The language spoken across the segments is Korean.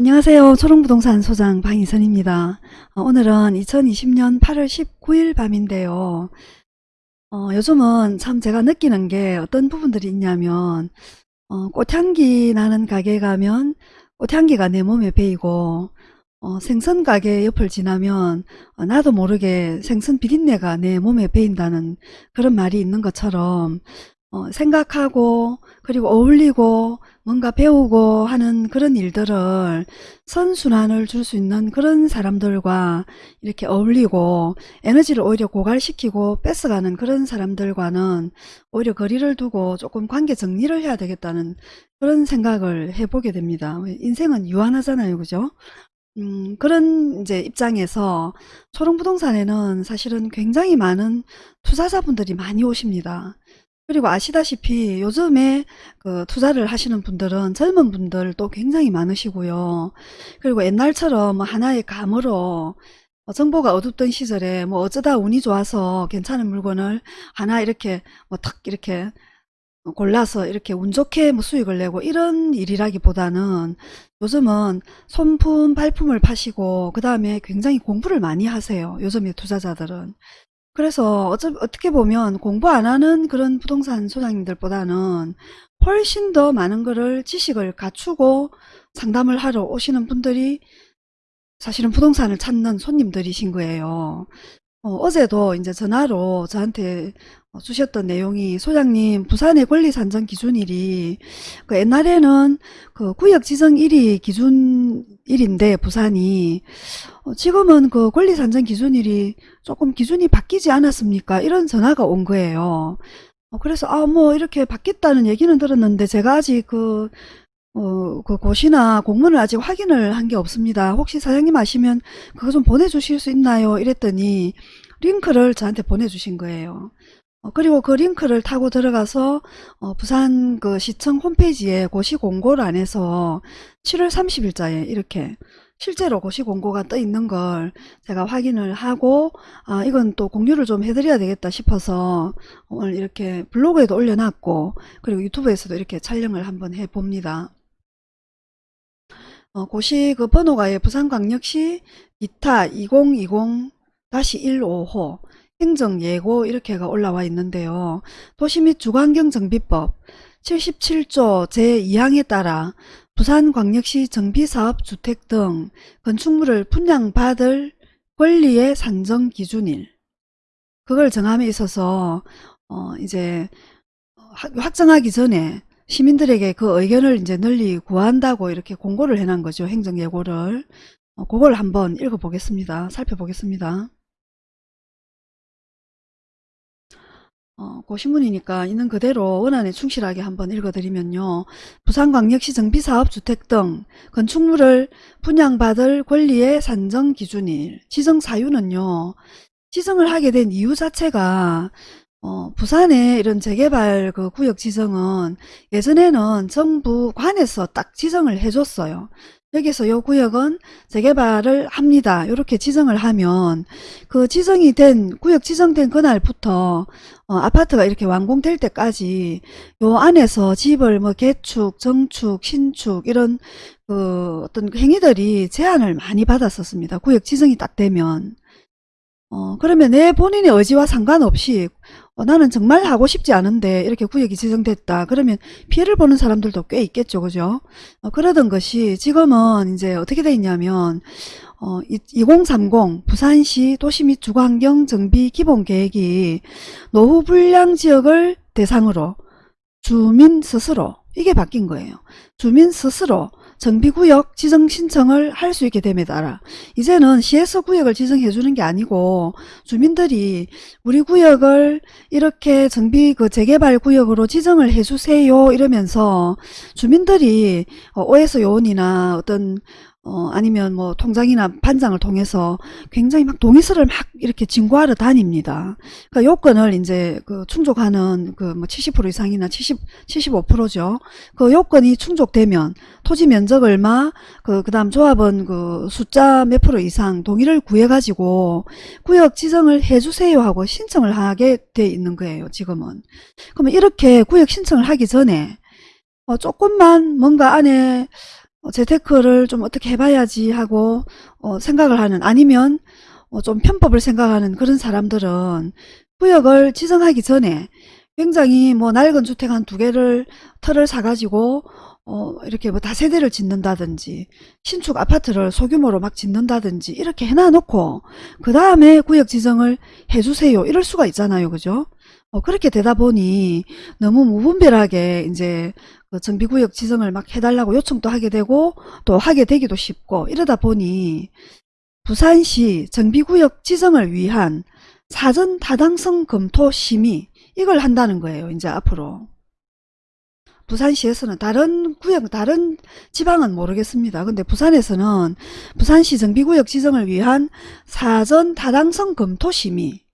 안녕하세요. 초롱부동산 소장 방희선입니다. 어, 오늘은 2020년 8월 19일 밤인데요. 어, 요즘은 참 제가 느끼는 게 어떤 부분들이 있냐면 어, 꽃향기 나는 가게 가면 꽃향기가 내 몸에 배이고 어, 생선 가게 옆을 지나면 어, 나도 모르게 생선 비린내가 내 몸에 배인다는 그런 말이 있는 것처럼 어, 생각하고 그리고 어울리고 뭔가 배우고 하는 그런 일들을 선순환을 줄 수 있는 그런 사람들과 이렇게 어울리고 에너지를 오히려 고갈시키고 뺏어가는 그런 사람들과는 오히려 거리를 두고 조금 관계 정리를 해야 되겠다는 그런 생각을 해보게 됩니다. 인생은 유한하잖아요. 그죠? 음, 그런 이제 입장에서 초롱부동산에는 사실은 굉장히 많은 투자자분들이 많이 오십니다. 그리고 아시다시피 요즘에 그 투자를 하시는 분들은 젊은 분들도 굉장히 많으시고요. 그리고 옛날처럼 뭐 하나의 감으로 어, 정보가 어둡던 시절에 뭐 어쩌다 운이 좋아서 괜찮은 물건을 하나 이렇게 뭐 탁 이렇게 골라서 이렇게 운 좋게 뭐 수익을 내고 이런 일이라기보다는 요즘은 손품 발품을 파시고 그 다음에 굉장히 공부를 많이 하세요. 요즘의 투자자들은. 그래서 어차, 어떻게 보면 공부 안 하는 그런 부동산 소장님들보다는 훨씬 더 많은 거를 지식을 갖추고 상담을 하러 오시는 분들이 사실은 부동산을 찾는 손님들이신 거예요. 어, 제도 이제 전화로 저한테 어, 주셨던 내용이 소장님 부산의 권리 산정 기준일이 그 옛날에는 그 구역 지정 1위 기준 일인데 부산이 어, 지금은 그 권리 산정 기준일이 조금 기준이 바뀌지 않았습니까? 이런 전화가 온 거예요. 어, 그래서 아 뭐 이렇게 바뀌었다는 얘기는 들었는데 제가 아직 그 어, 그 고시나 공문을 아직 확인을 한 게 없습니다. 혹시 사장님 아시면 그거 좀 보내주실 수 있나요? 이랬더니 링크를 저한테 보내주신 거예요. 어, 그리고 그 링크를 타고 들어가서 어, 부산 그 시청 홈페이지에 고시 공고를 안해서 7월 30일자에 이렇게 실제로 고시 공고가 떠 있는 걸 제가 확인을 하고 아 이건 또 공유를 좀 해드려야 되겠다 싶어서 오늘 이렇게 블로그에도 올려놨고 그리고 유튜브에서도 이렇게 촬영을 한번 해봅니다. 어, 고시 그 번호가 예, 부산광역시 기타 2020-15호 행정예고 이렇게가 올라와 있는데요. 도시 및 주거환경정비법 77조 제2항에 따라 부산광역시 정비사업 주택 등 건축물을 분양받을 권리의 산정 기준일 그걸 정함에 있어서 어 이제 확정하기 전에 시민들에게 그 의견을 이제 널리 구한다고 이렇게 공고를 해놓은 거죠. 행정예고를. 어, 그걸 한번 읽어보겠습니다. 살펴보겠습니다. 어, 그 신문이니까 있는 그대로 원안에 충실하게 한번 읽어드리면요. 부산광역시 정비사업 주택 등 건축물을 분양받을 권리의 산정 기준일 지정 사유는요. 지정을 하게 된 이유 자체가 어, 부산에 이런 재개발 그 구역 지정은 예전에는 정부 관에서 딱 지정을 해줬어요. 여기서 요 구역은 재개발을 합니다. 이렇게 지정을 하면 그 지정이 된 구역 지정된 그날부터 어, 아파트가 이렇게 완공될 때까지 요 안에서 집을 뭐 개축, 정축, 신축 이런 그 어떤 행위들이 제한을 많이 받았었습니다. 구역 지정이 딱 되면 어, 그러면 내 본인의 의지와 상관없이 어, 나는 정말 하고 싶지 않은데 이렇게 구역이 지정됐다. 그러면 피해를 보는 사람들도 꽤 있겠죠. 그죠? 어, 그러던 것이 지금은 이제 어떻게 돼 있냐면 어, 2030 부산시 도시 및 주거환경 정비 기본계획이 노후 불량 지역을 대상으로 주민 스스로 이게 바뀐 거예요. 주민 스스로 정비구역 지정 신청을 할 수 있게 됨에 따라. 이제는 시에서 구역을 지정해 주는 게 아니고 주민들이 우리 구역을 이렇게 정비 그 재개발 구역으로 지정을 해 주세요 이러면서 주민들이 어, OS 요원이나 어떤 어, 아니면 뭐 통장이나 반장을 통해서 굉장히 막 동의서를 막 이렇게 진구하러 다닙니다. 그러니까 요건을 이제 그 충족하는 그 뭐 70% 이상이나 70, 75%죠. 그 요건이 충족되면 토지 면적 얼마, 그, 그 다음 조합원 그 숫자 몇 프로 이상 동의를 구해가지고 구역 지정을 해주세요 하고 신청을 하게 돼 있는 거예요, 지금은. 그러면 이렇게 구역 신청을 하기 전에 어, 조금만 뭔가 안에 어, 재테크를 좀 어떻게 해봐야지 하고 어, 생각을 하는 아니면 어, 좀 편법을 생각하는 그런 사람들은 구역을 지정하기 전에 굉장히 뭐 낡은 주택 한 두 개를 터를 사가지고 어, 이렇게 뭐 다세대를 짓는다든지 신축 아파트를 소규모로 막 짓는다든지 이렇게 해놔놓고 그 다음에 구역 지정을 해주세요. 이럴 수가 있잖아요. 그죠? 어, 그렇게 되다 보니 너무 무분별하게 이제 그 정비구역 지정을 막 해달라고 요청도 하게 되고 또 하게 되기도 쉽고 이러다 보니 부산시 정비구역 지정을 위한 사전 타당성 검토 심의 이걸 한다는 거예요 이제 앞으로. 부산시에서는 다른 구역 다른 지방은 모르겠습니다. 근데 부산에서는 부산시 정비구역 지정을 위한 사전 타당성 검토 심의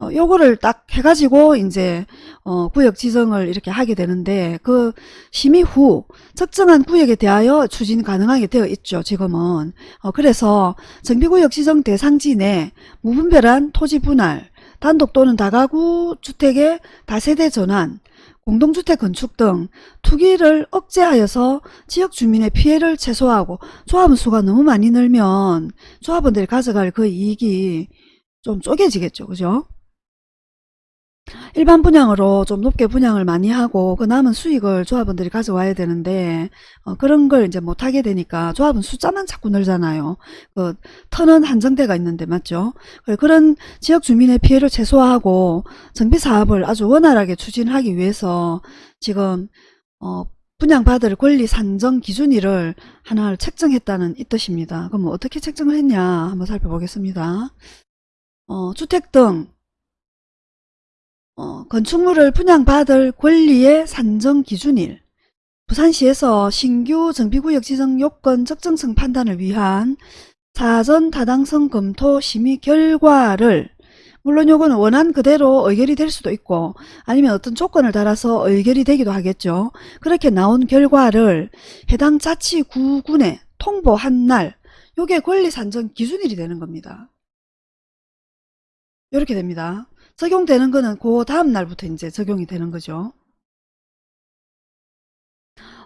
어, 요거를 딱 해가지고 이제 어, 구역 지정을 이렇게 하게 되는데 그 심의 후 특정한 구역에 대하여 추진 가능하게 되어 있죠 지금은. 어, 그래서 정비구역 지정 대상지 내 무분별한 토지 분할 단독 또는 다가구 주택의 다세대 전환 공동주택 건축 등 투기를 억제하여서 지역 주민의 피해를 최소화하고 조합원 수가 너무 많이 늘면 조합원들이 가져갈 그 이익이 좀 쪼개지겠죠 그죠 일반 분양으로 좀 높게 분양을 많이 하고 그 남은 수익을 조합원들이 가져와야 되는데 어, 그런 걸 이제 못하게 되니까 조합은 숫자만 자꾸 늘잖아요. 그 터는 한정대가 있는데 맞죠? 그런 지역 주민의 피해를 최소화하고 정비 사업을 아주 원활하게 추진하기 위해서 지금 어, 분양받을 권리 산정 기준일을 하나를 책정했다는 이 뜻입니다. 그럼 뭐 어떻게 책정을 했냐 한번 살펴보겠습니다. 어, 주택 등 어, 건축물을 분양받을 권리의 산정 기준일 부산시에서 신규 정비구역 지정 요건 적정성 판단을 위한 사전 타당성 검토 심의 결과를 물론 요거는 원한 그대로 의결이 될 수도 있고 아니면 어떤 조건을 달아서 의결이 되기도 하겠죠. 그렇게 나온 결과를 해당 자치구군에 통보한 날 요게 권리 산정 기준일이 되는 겁니다. 이렇게 됩니다. 적용되는 거는 그 다음 날부터 이제 적용이 되는 거죠.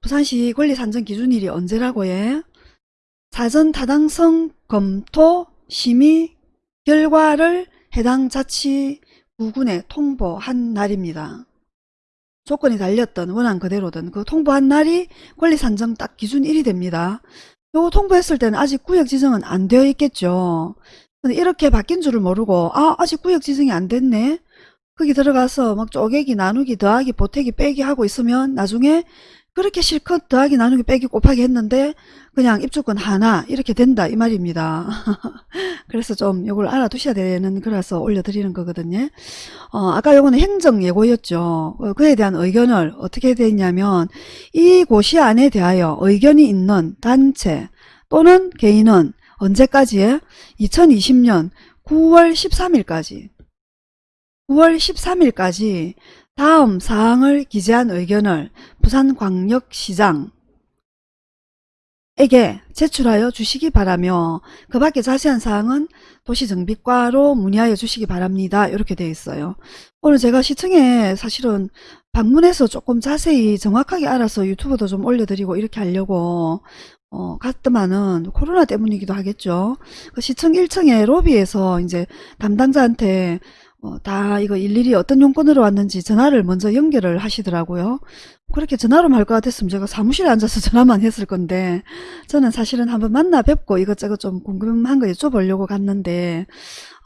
부산시 권리산정 기준일이 언제라고 해? 사전 타당성 검토 심의 결과를 해당 자치구군에 통보한 날입니다. 조건이 달렸던 원안 그대로든 그 통보한 날이 권리산정 딱 기준일이 됩니다. 요 통보했을 때는 아직 구역 지정은 안 되어 있겠죠. 근데 이렇게 바뀐 줄을 모르고 아 아직 구역 지정이 안 됐네 거기 들어가서 막 쪼개기 나누기 더하기 보태기 빼기 하고 있으면 나중에 그렇게 실컷 더하기 나누기 빼기 곱하기 했는데 그냥 입주권 하나 이렇게 된다 이 말입니다. 그래서 좀 이걸 알아두셔야 되는 거라서 올려드리는 거거든요. 어, 아까 요거는 행정 예고였죠. 어, 그에 대한 의견을 어떻게 되냐면 이 고시 안에 대하여 의견이 있는 단체 또는 개인은 언제까지에? 2020년 9월 13일까지 9월 13일까지 다음 사항을 기재한 의견을 부산광역시장 에게 제출하여 주시기 바라며 그 밖에 자세한 사항은 도시정비과로 문의하여 주시기 바랍니다. 이렇게 되어 있어요. 오늘 제가 시청에 사실은 방문해서 조금 자세히 정확하게 알아서 유튜브도 좀 올려드리고 이렇게 하려고 어, 갔더만은 코로나 때문이기도 하겠죠. 그 시청 1층에 로비에서 이제 담당자한테 어, 다 이거 일일이 어떤 용건으로 왔는지 전화를 먼저 연결을 하시더라고요. 그렇게 전화로 말것 같았으면 제가 사무실에 앉아서 전화만 했을 건데 저는 사실은 한번 만나 뵙고 이것저것 좀 궁금한 거 여쭤보려고 갔는데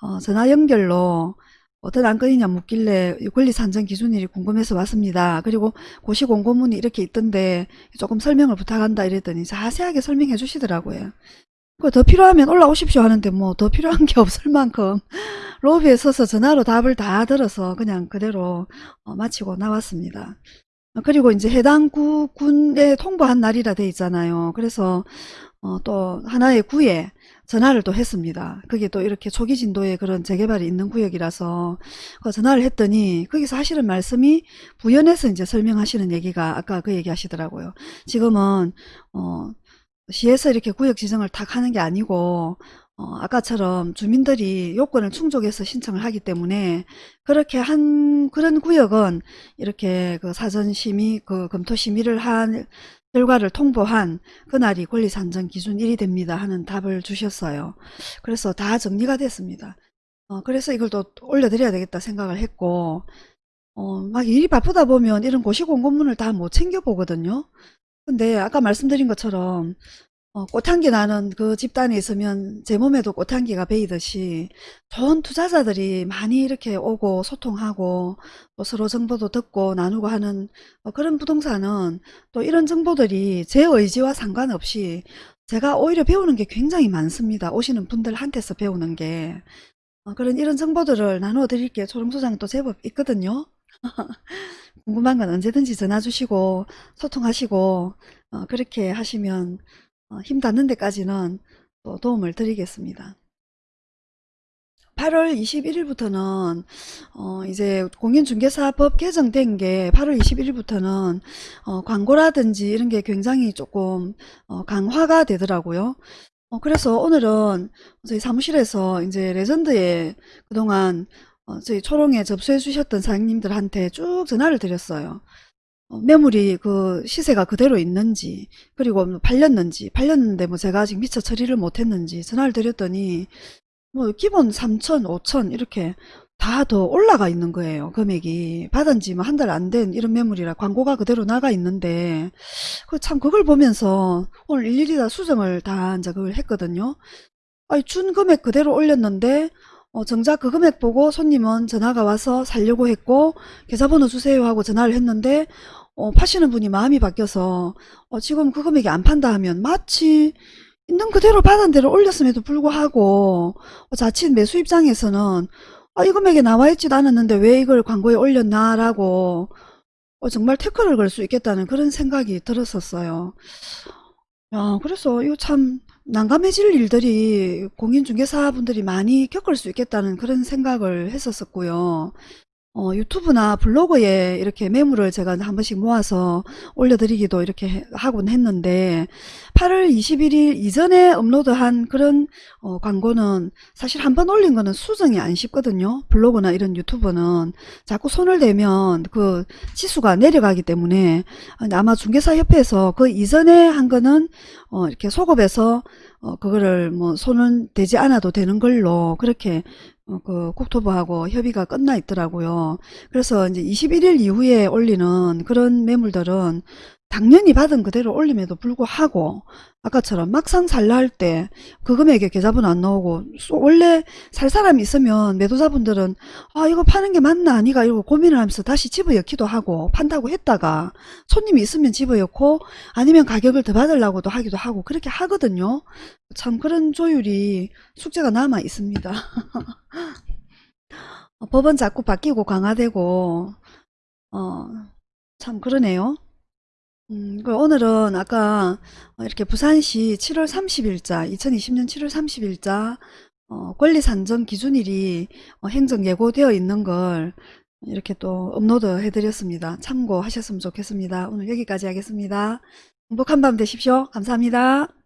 어, 전화 연결로 어떤 안건이냐 묻길래 권리산정 기준일이 궁금해서 왔습니다. 그리고 고시 공고문이 이렇게 있던데 조금 설명을 부탁한다 이랬더니 자세하게 설명해 주시더라고요. 더 필요하면 올라오십시오 하는데 뭐 더 필요한 게 없을 만큼 로비에 서서 전화로 답을 다 들어서 그냥 그대로 어, 마치고 나왔습니다. 그리고 이제 해당 구, 군에 통보한 날이라 돼 있잖아요. 그래서 어, 또 하나의 구에 전화를 또 했습니다. 그게 또 이렇게 초기 진도에 그런 재개발이 있는 구역이라서 그 전화를 했더니 거기서 하시는 말씀이 부연해서 이제 설명하시는 얘기가 아까 그 얘기 하시더라고요. 지금은 어, 시에서 이렇게 구역 지정을 탁 하는 게 아니고 어, 아까처럼 주민들이 요건을 충족해서 신청을 하기 때문에 그렇게 한 그런 구역은 이렇게 그 사전 심의 그 검토 심의를 한 결과를 통보한 그날이 권리산정 기준 1이 됩니다 하는 답을 주셨어요. 그래서 다 정리가 됐습니다. 어, 그래서 이걸 또 올려드려야 되겠다 생각을 했고 어, 막 일이 바쁘다 보면 이런 고시공고문을 다 못 챙겨보거든요. 근데 아까 말씀드린 것처럼 어, 꽃향기 나는 그 집단에 있으면 제 몸에도 꽃향기가 배이듯이 좋은 투자자들이 많이 이렇게 오고 소통하고 또 서로 정보도 듣고 나누고 하는 어, 그런 부동산은 또 이런 정보들이 제 의지와 상관없이 제가 오히려 배우는 게 굉장히 많습니다. 오시는 분들한테서 배우는 게 어, 그런 이런 정보들을 나누어 드릴게요. 초롱소장도 제법 있거든요. 궁금한 건 언제든지 전화 주시고 소통하시고 어, 그렇게 하시면 어, 힘 닿는 데까지는 또 도움을 드리겠습니다. 8월 21일부터는 어 이제 공인중개사법 개정된 게 8월 21일부터는 어 광고라든지 이런 게 굉장히 조금 어 강화가 되더라고요. 어 그래서 오늘은 저희 사무실에서 이제 레전드에 그동안 어 저희 초롱에 접수해 주셨던 사장님들한테 쭉 전화를 드렸어요. 어, 매물이 그 시세가 그대로 있는지 그리고 뭐 팔렸는지 팔렸는데 뭐 제가 아직 미처 처리를 못했는지 전화를 드렸더니 뭐 기본 3천, 5천 이렇게 다 더 올라가 있는 거예요. 금액이 받은 지 뭐 한 달 안 된 이런 매물이라 광고가 그대로 나가 있는데 그 참 그걸 보면서 오늘 일일이 다 수정을 다 이제 그걸 했거든요. 아니 준 금액 그대로 올렸는데 어, 정작 그 금액 보고 손님은 전화가 와서 살려고 했고 계좌번호 주세요 하고 전화를 했는데 어, 파시는 분이 마음이 바뀌어서 어, 지금 그 금액이 안 판다 하면 마치 있는 그대로 받은 대로 올렸음에도 불구하고 어, 자칫 매수 입장에서는 아, 이 금액에 나와 있지도 않았는데 왜 이걸 광고에 올렸나 라고 어, 정말 태클을 걸 수 있겠다는 그런 생각이 들었었어요. 야, 그래서 이거 참 난감해질 일들이 공인중개사분들이 많이 겪을 수 있겠다는 그런 생각을 했었었고요. 어, 유튜브나 블로그에 이렇게 매물을 제가 한 번씩 모아서 올려드리기도 이렇게 해- 하곤 했는데 8월 21일 이전에 업로드한 그런 어, 광고는 사실 한 번 올린 거는 수정이 안 쉽거든요. 블로그나 이런 유튜브는 자꾸 손을 대면 그 지수가 내려가기 때문에 아마 중개사협회에서 그 이전에 한 거는 어, 이렇게 소급해서 어, 그거를 뭐 손은 대지 않아도 되는 걸로 그렇게 어, 그 국토부하고 협의가 끝나 있더라고요. 그래서 이제 21일 이후에 올리는 그런 매물들은 당연히 받은 그대로 올림에도 불구하고 아까처럼 막상 살라 할 때 그 금액에 계좌번호 안 나오고 쏘- 원래 살 사람이 있으면 매도자분들은 아 이거 파는 게 맞나 아니가 이러고 고민을 하면서 다시 집어넣기도 하고 판다고 했다가 손님이 있으면 집어넣고 아니면 가격을 더 받으려고도 하기도 하고 그렇게 하거든요. 참 그런 조율이 숙제가 남아 있습니다. 어, 법은 자꾸 바뀌고 강화되고 어, 참 그러네요. 음, 그 오늘은 아까 어, 이렇게 부산시 7월 30일자 2020년 7월 30일자 어, 권리산정 기준일이 어, 행정 예고되어 있는 걸 이렇게 또 업로드 해드렸습니다. 참고하셨으면 좋겠습니다. 오늘 여기까지 하겠습니다. 행복한 밤 되십시오. 감사합니다.